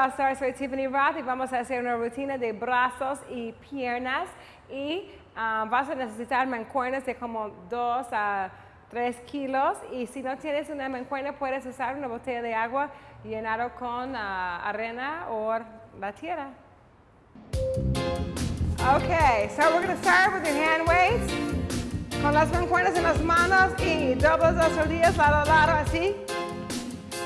abrazar, soy Tiffany Roth y vamos a hacer una rutina de brazos y piernas y ah, vas a necesitar mancuernas de como 2 a 3 kilos y si no tienes una mancuerna puedes usar una botella de agua llenado con ah, arena o la tierra. Okay, so we're going to start with your hand weights. Con las mancuernas en las manos y dobles las rodillas lado a lado así.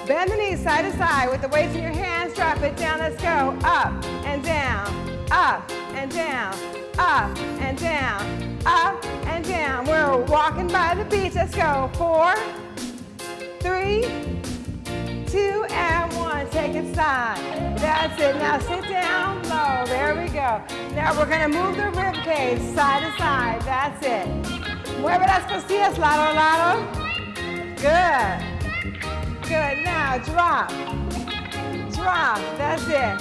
Bend the knees side to side with the weights in your hands. Drop it down. Let's go. Up and down. Up and down. Up and down. Up and down. We're walking by the beach. Let's go. Four, three, two, and one. Take it side. That's it. Now sit down low. There we go. Now we're going to move the rib cage side to side. That's it. Mueve las costillas lado a lado. Good. Good. Now drop. Drop. That's it.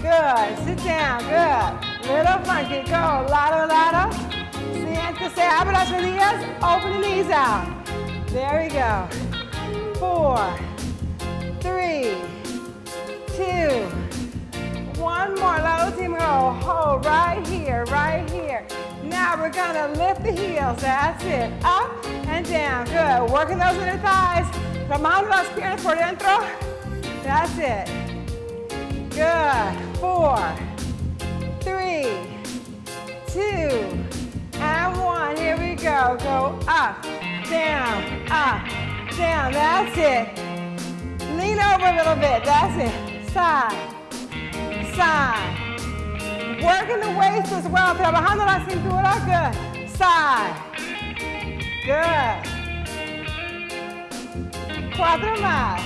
Good. Sit down. Good. Little funky. Go. Lado, lado. Siéntese. Abre las rodillas. Open the knees out. There we go. Four. Three. Two. One more. La última. Hold right here. Right here. Now we're gonna lift the heels. That's it. Up and down. Good. Working those inner thighs. Tomando las piernas por dentro. That's it. Good. Four, three, two, and one. Here we go. Go up, down, up, down. That's it. Lean over a little bit. That's it. Side, side. Working the waist as well. Trabajando la cintura. Good. Side. Good. Cuatro más.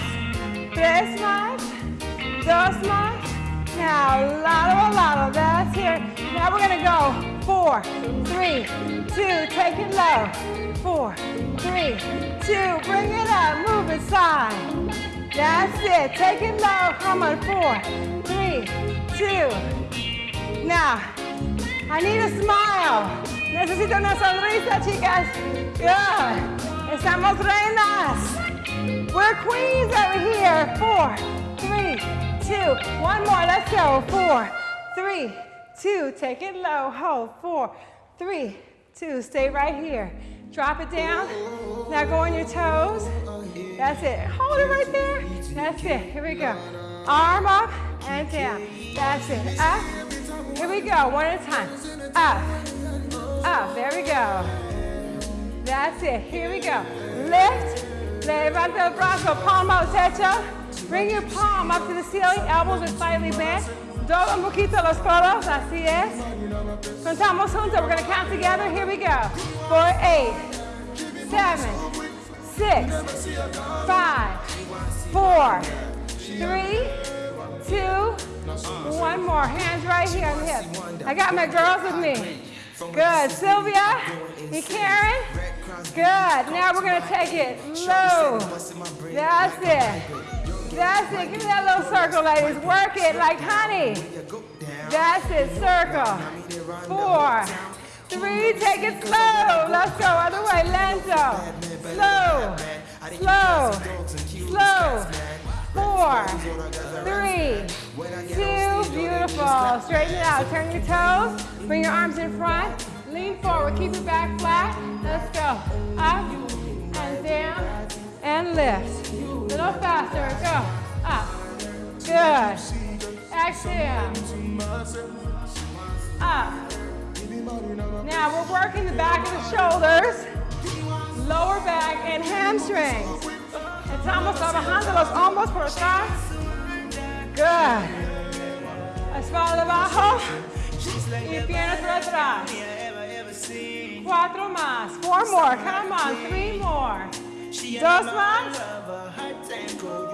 Tres más. Dos más. Now, a lado. That's it. Now we're going to go. Four, three, two. Take it low. Four, three, two. Bring it up. Move it side. That's it. Take it low. Come on. Four, three, two. Now, I need a smile. Necesito una sonrisa, chicas. Good. Estamos reinas. We're queens over here. Four, three, two. One more. Let's go. Four, three, two. Take it low. Hold. Four, three, two. Stay right here. Drop it down. Now go on your toes. That's it. Hold it right there. That's it. Here we go. Arm up and down. That's it. Up. Here we go. One at a time. Up. Up. There we go. That's it. Here we go. Lift. Levanta el brazo, palm out techo. Bring your palm up to the ceiling, elbows are slightly bent. Dobla un poquito los codos, así es. Contamos juntos, we're gonna count together. Here we go. Four, eight, seven, six, five, four, three, two, one more. Hands right here on the hip. I got my girls with me. Good. Sylvia and Karen. Good. Now we're going to take it low. That's it. That's it. Give me that little circle, ladies. Work it like honey. That's it. Circle. Four. Three. Take it slow. Let's go. Other way. Lento. Slow. Slow. Slow. Four. Three. Two. Beautiful. Straighten it out. Turn your toes. Bring your arms in front. Lean forward. Keep your back flat. Let's go. Up and down and lift. Little faster. Go. Up. Good. Exhale. Up. Now we're working the back of the shoulders, lower back, and hamstrings. Estamos trabajándolos hombros por atrás. Good. Espalda abajo y piernas por atrás. Cuatro más. Four more. Come on. Three more. Dos más.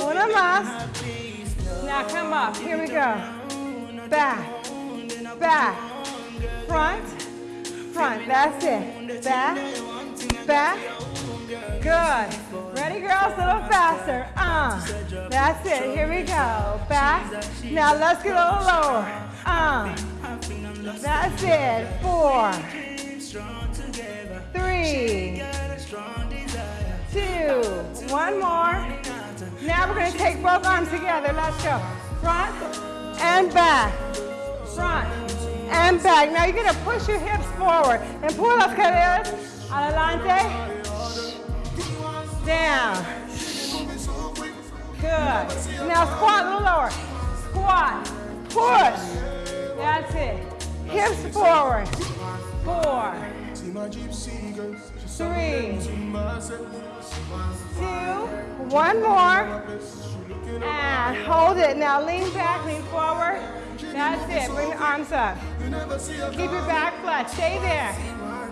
Una más. Now come up. Here we go. Back. Back. Front. Front. That's it. Back. Back. Good. Ready, girls? A little faster. Uh. That's it. Here we go. Back. Now let's get a little lower. Uh. That's it. Four. Both arms together. Let's go. Front, and back. Front and back. Now you're gonna push your hips forward and pull las caderas adelante. Down. Good. Now squat a little lower. Squat. Push. That's it. Hips forward. Four. Three. Two. One more. It. Now lean back, lean forward. That's it. Bring the arms up. Keep your back flat. Stay there.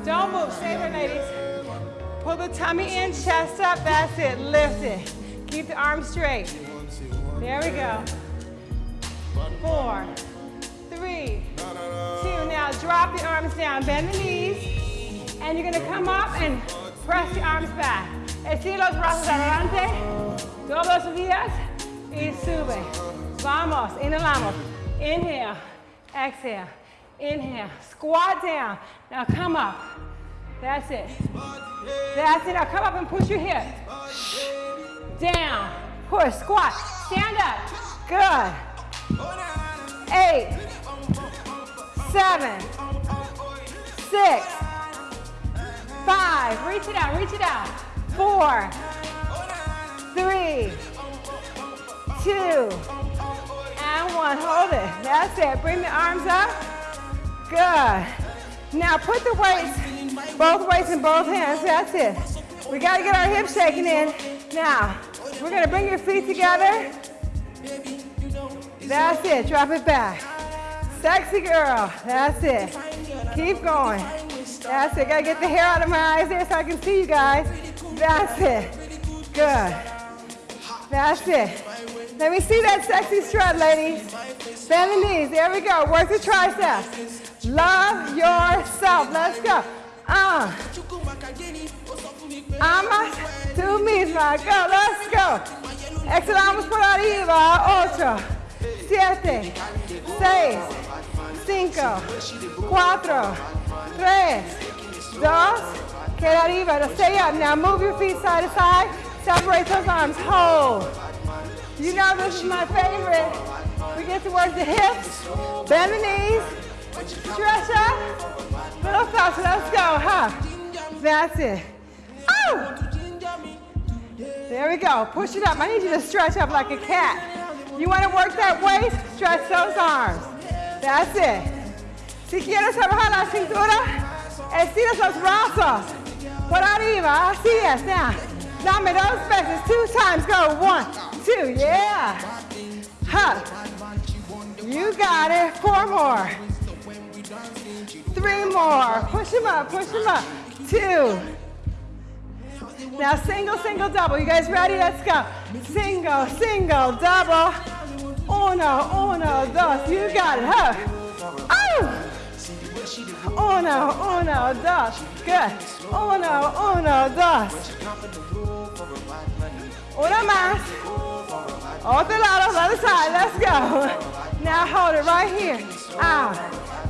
Don't move. Stay there, ladies. Pull the tummy in, chest up. That's it. Lift it. Keep the arms straight. There we go. Four, three, two. Now drop the arms down. Bend the knees. And you're going to come up and press the arms back. Estira los brazos adelante. Todos los días. Y sube. Vamos. Inhalamos. Inhale, exhale, inhale, squat down. Now come up. That's it. That's it. Now come up and push your hips. Down, push, squat, stand up. Good. Eight, seven, six, five. Reach it out, reach it out. Four, three, two, and one. Hold it. That's it. Bring the arms up. Good. Now put the weights, both weights in both hands. That's it. We got to get our hips shaking in. Now, we're going to bring your feet together. That's it. Drop it back. Sexy girl. That's it. Keep going. That's it. Got to get the hair out of my eyes there so I can see you guys. That's it. Good. That's it. Let me see that sexy strut, ladies. Bend the knees. There we go. Work the triceps. Love yourself. Let's go. Uh. Amas tú misma. Go. Let's go. Exhalamos por arriba. Ocho, siete, seis, cinco, cuatro, tres, dos. Queda arriba. Stay up. Now move your feet side to side. Separate those arms. Hold. You know this is my favorite. We get to work the hips, bend the knees, stretch up, little faster. Let's go, huh? That's it. Oh! There we go. Push it up. I need you to stretch up like a cat. You want to work that waist? Stretch those arms. That's it. Si quieres trabajar la cintura, estiras los brazos. Por arriba. Así es. Now, dame dos veces. Two times. Go. One, two. Yeah. Huh. You got it. Four more. Three more. Push them up. Push them up. Two. Now single, single, double. You guys ready? Let's go. Single, single, double. Uno, uno, dos. You got it, huh? Oh! Uno, uno, dos. Good. Uno, uno, dos. Una más. Otro lado, other side. Let's go. Now hold it right here. Out.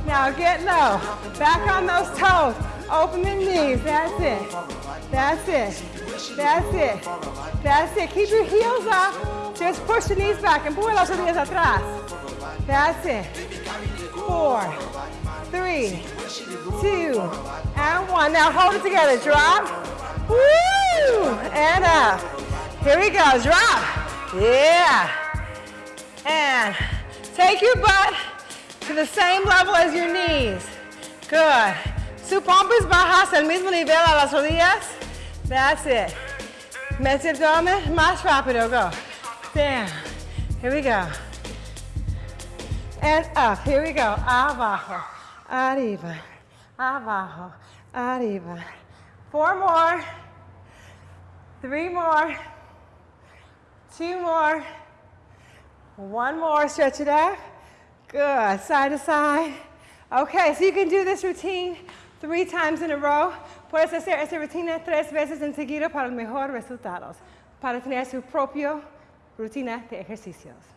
Now get low. Back on those toes. Open the knees. That's it. That's it. That's it. That's it. Keep your heels up. Just push the knees back. And Empuje las rodillas atrás. That's it. Four, three, two, and one. Now hold it together. Drop. Woo! And up. Here we go. Drop. Yeah. And take your butt to the same level as your knees. Good. Su pompis bajas al mismo nivel a las rodillas. That's it. Mete abdomen, más rápido. Go. Down. Here we go. And up. Here we go. Abajo. Arriba. Abajo. Arriba. Four more. Three more. Two more. One more. Stretch it out. Good. Side to side. Okay, so you can do this routine three times in a row. Puedes hacer esta rutina tres veces en seguido para mejores resultados, para tener su propia rutina de ejercicios.